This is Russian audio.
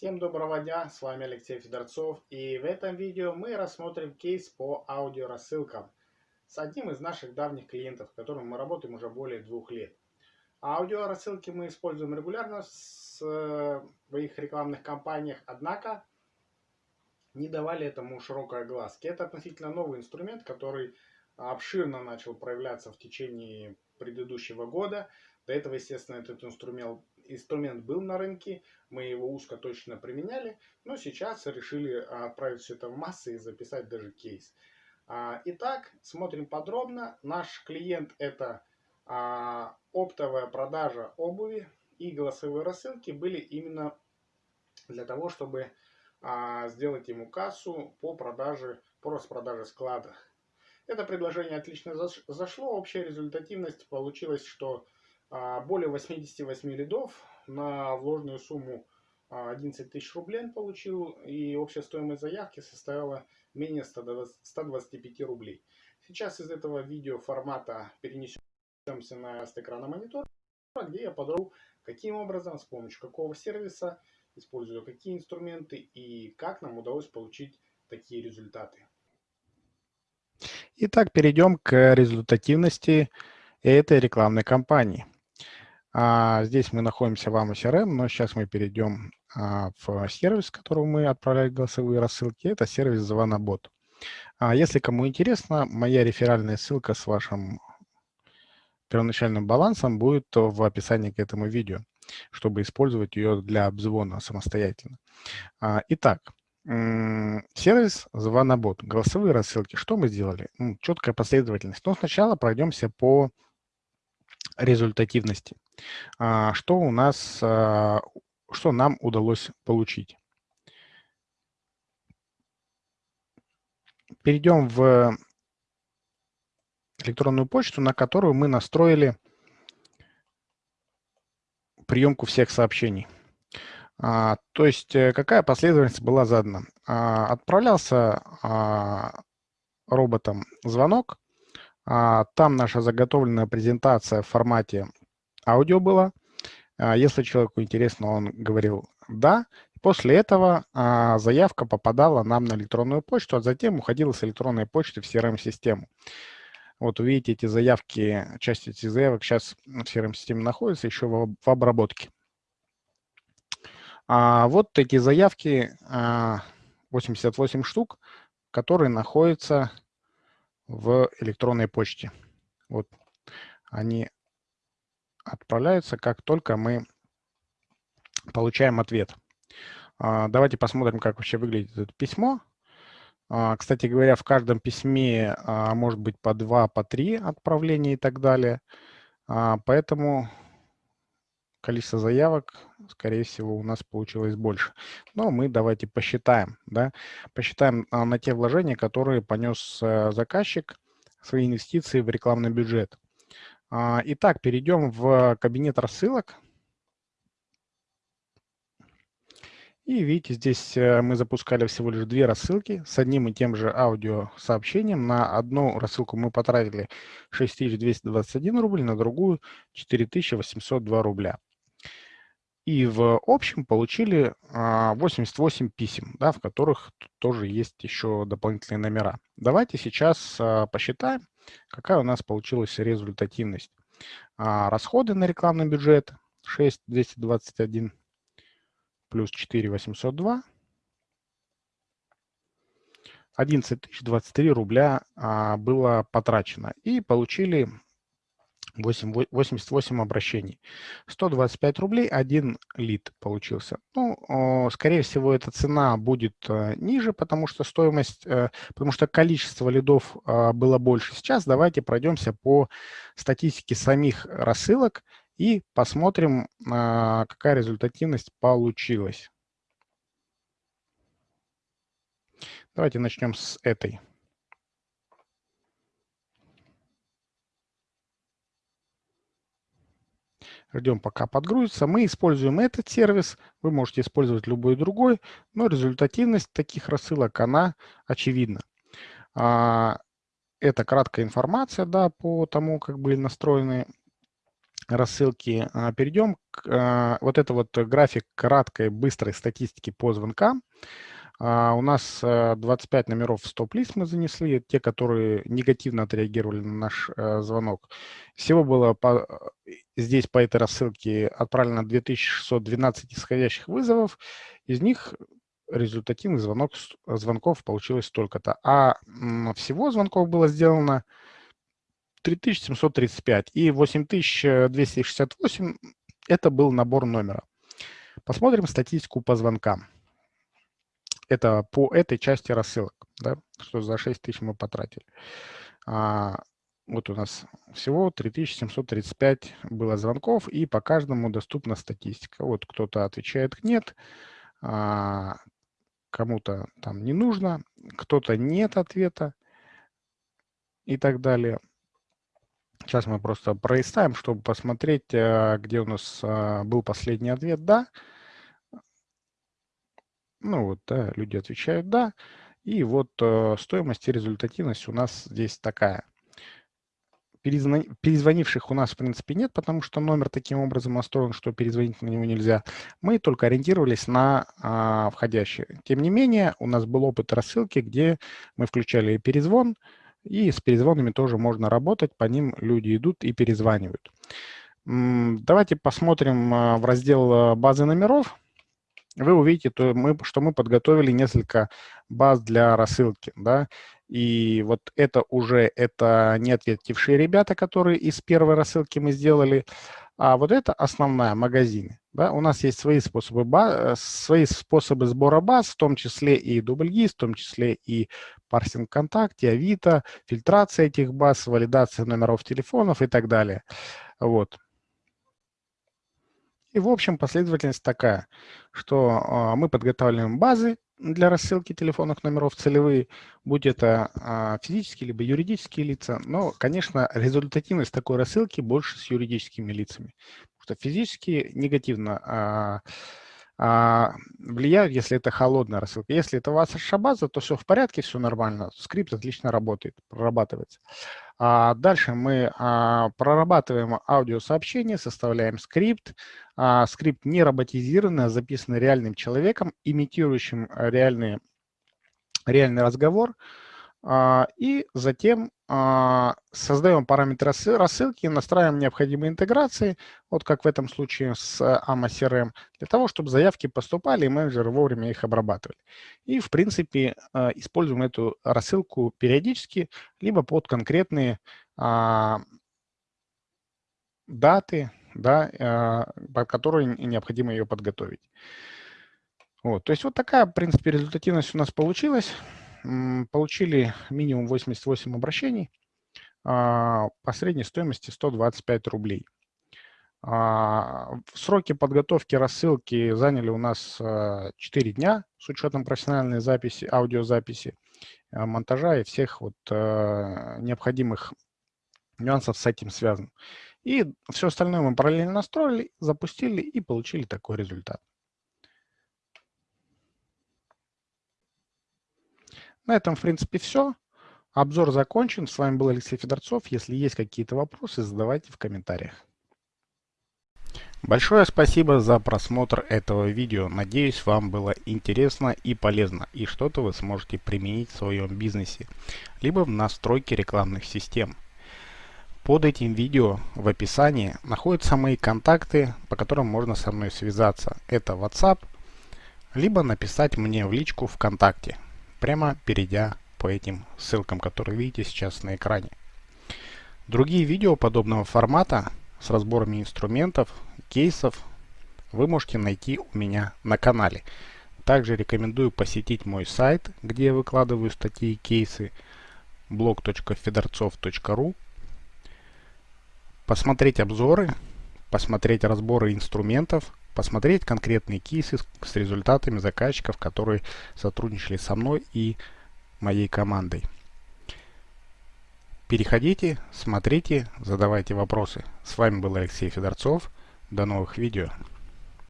Всем доброго дня, с вами Алексей Федорцов и в этом видео мы рассмотрим кейс по аудиорассылкам с одним из наших давних клиентов, с которым мы работаем уже более двух лет. Аудиорассылки мы используем регулярно в своих рекламных кампаниях, однако не давали этому широкой огласки. Это относительно новый инструмент, который обширно начал проявляться в течение предыдущего года. До этого, естественно, этот инструмент инструмент был на рынке, мы его узко точно применяли, но сейчас решили отправить все это в массы и записать даже кейс. А, итак, смотрим подробно. Наш клиент это а, оптовая продажа обуви и голосовые рассылки были именно для того, чтобы а, сделать ему кассу по продаже, по распродаже склада. Это предложение отлично зашло. Общая результативность получилась, что более 88 лидов на вложенную сумму 11 а, тысяч рублей он получил, и общая стоимость заявки составила менее 125 рублей. Сейчас из этого видео формата перенесемся на экрана монитора, где я подробно, каким образом, с помощью какого сервиса, используя какие инструменты и как нам удалось получить такие результаты. Итак, перейдем к результативности этой рекламной кампании. А, здесь мы находимся в AMO CRM, но сейчас мы перейдем а, в сервис, которого мы отправляли голосовые рассылки. Это сервис Звонобот. А, если кому интересно, моя реферальная ссылка с вашим первоначальным балансом будет в описании к этому видео, чтобы использовать ее для обзвона самостоятельно. Итак, сервис Звонобот, голосовые рассылки. Что мы сделали? Четкая последовательность. Но сначала пройдемся по результативности. А, что у нас, а, что нам удалось получить? Перейдем в электронную почту, на которую мы настроили приемку всех сообщений. А, то есть э, какая последовательность была задана? Отправлялся роботом звонок, а, там наша заготовленная презентация в формате аудио была. А, если человеку интересно, он говорил «да». После этого а, заявка попадала нам на электронную почту, а затем уходила с электронной почты в CRM-систему. Вот увидите эти заявки, часть этих заявок сейчас в CRM-системе находится, еще в обработке. А вот эти заявки, 88 штук, которые находятся в электронной почте. Вот они отправляются, как только мы получаем ответ. А, давайте посмотрим, как вообще выглядит это письмо. А, кстати говоря, в каждом письме а, может быть по два, по три отправления и так далее. Поэтому количество заявок, скорее всего, у нас получилось больше. Но мы давайте посчитаем. Да? Посчитаем а, на те вложения, которые понес э, заказчик, свои инвестиции в рекламный бюджет. А, итак, перейдем в кабинет рассылок. И видите, здесь э, мы запускали всего лишь две рассылки с одним и тем же аудиосообщением. На одну рассылку мы потратили 6221 рубль, на другую 4802 рубля и в общем получили 88 а, писем, да, в которых тоже есть еще дополнительные номера. Давайте сейчас а, посчитаем, какая у нас получилась результативность. А, расходы на рекламный бюджет 6221 плюс 4802 11 023 рубля было потрачено. И получили 8, 88 обращений. 125 рублей, один лид получился. Ну, скорее всего, эта цена будет э, ниже, потому что стоимость, э, потому что количество лидов а, было больше. Сейчас давайте пройдемся по статистике самих рассылок и посмотрим, а, какая результативность получилась. Давайте начнем с этой. Ждем, пока подгрузится. Мы используем этот сервис. Вы можете использовать любой другой, но результативность таких рассылок, она очевидна. А, это краткая информация да, по тому, как были настроены рассылки а, перейдем. К, а, вот это вот график краткой, быстрой статистики по звонкам. А, у нас 25 номеров в стоп-лист мы занесли, те, которые негативно отреагировали на наш звонок. Всего было по, здесь по этой рассылке отправлено 2612 исходящих вызовов. Из них результативных звонок, звонков получилось столько-то. А всего звонков было сделано 3735 и 8268 – это был набор номера. Посмотрим статистику по звонкам. Это по этой части рассылок, да, что за 6 тысяч мы потратили. А, вот у нас всего 3735 было звонков, и по каждому доступна статистика. Вот кто-то отвечает «нет», а, кому-то там не нужно, кто-то нет ответа и так далее. Сейчас мы просто пролистаем, чтобы посмотреть, э, где у нас а, был последний ответ «да». Ну вот, да, люди отвечают «да». И вот э, стоимость и результативность у нас здесь такая. Перезвонивших у нас, в принципе, нет, потому что номер таким образом настроен, что перезвонить на него нельзя. Мы только ориентировались на а, входящие. Тем не менее, у нас был опыт рассылки, где мы включали перезвон, и с перезвонами тоже можно работать, по ним люди идут и перезванивают. Давайте посмотрим а, в раздел а, базы номеров. Вы увидите, что мы подготовили несколько баз для рассылки. Да? И вот это уже это не ответившие ребята, которые из первой рассылки мы сделали, а вот это основная, магазины. Да? У нас есть свои способы, баз, свои способы сбора баз, в том числе и дубльгиз, в том числе и парсинг ВКонтакте, Авито, фильтрация этих баз, валидация номеров телефонов и так далее. Вот. И, в общем, последовательность такая, что а, мы подготавливаем базы для рассылки телефонных номеров целевые, будь это а, физические либо юридические лица. Но, конечно, результативность такой рассылки больше с юридическими лицами. Потому что физические негативно а, влияют, если это холодная рассылка. Если это ваша база, то все в порядке, все нормально, скрипт отлично работает, прорабатывается. А дальше мы а, прорабатываем аудиосообщение, составляем скрипт. А, скрипт не роботизированный, а записанный реальным человеком, имитирующим реальный, реальный разговор. А, и затем а, создаем параметры рассылки, настраиваем необходимые интеграции, вот как в этом случае с AMA CRM, для того, чтобы заявки поступали, и менеджеры вовремя их обрабатывали. И, в принципе, а, используем эту рассылку периодически, либо под конкретные даты, да, под которые необходимо ее подготовить. Вот, то есть вот такая, в принципе, результативность у нас получилась получили минимум 88 обращений а, по средней стоимости 125 рублей. А, сроки подготовки рассылки заняли у нас 4 дня с учетом профессиональной записи, аудиозаписи, а, монтажа и всех вот необходимых нюансов с этим связан. И все остальное мы параллельно настроили, запустили и получили такой результат. На этом, в принципе, все. Обзор закончен. С вами был Алексей Федорцов. Если есть какие-то вопросы, задавайте в комментариях. Большое спасибо за просмотр этого видео. Надеюсь, вам было интересно и полезно, и что-то вы сможете применить в своем бизнесе, либо в настройке рекламных систем. Под этим видео в описании находятся мои контакты, по которым можно со мной связаться. Это WhatsApp, либо написать мне в личку ВКонтакте прямо перейдя по этим ссылкам, которые видите сейчас на экране. Другие видео подобного формата с разборами инструментов, кейсов вы можете найти у меня на канале. Также рекомендую посетить мой сайт, где я выкладываю статьи и кейсы blog.fedorцов.ru посмотреть обзоры, посмотреть разборы инструментов, посмотреть конкретные кейсы с результатами заказчиков, которые сотрудничали со мной и моей командой. Переходите, смотрите, задавайте вопросы. С вами был Алексей Федорцов. До новых видео.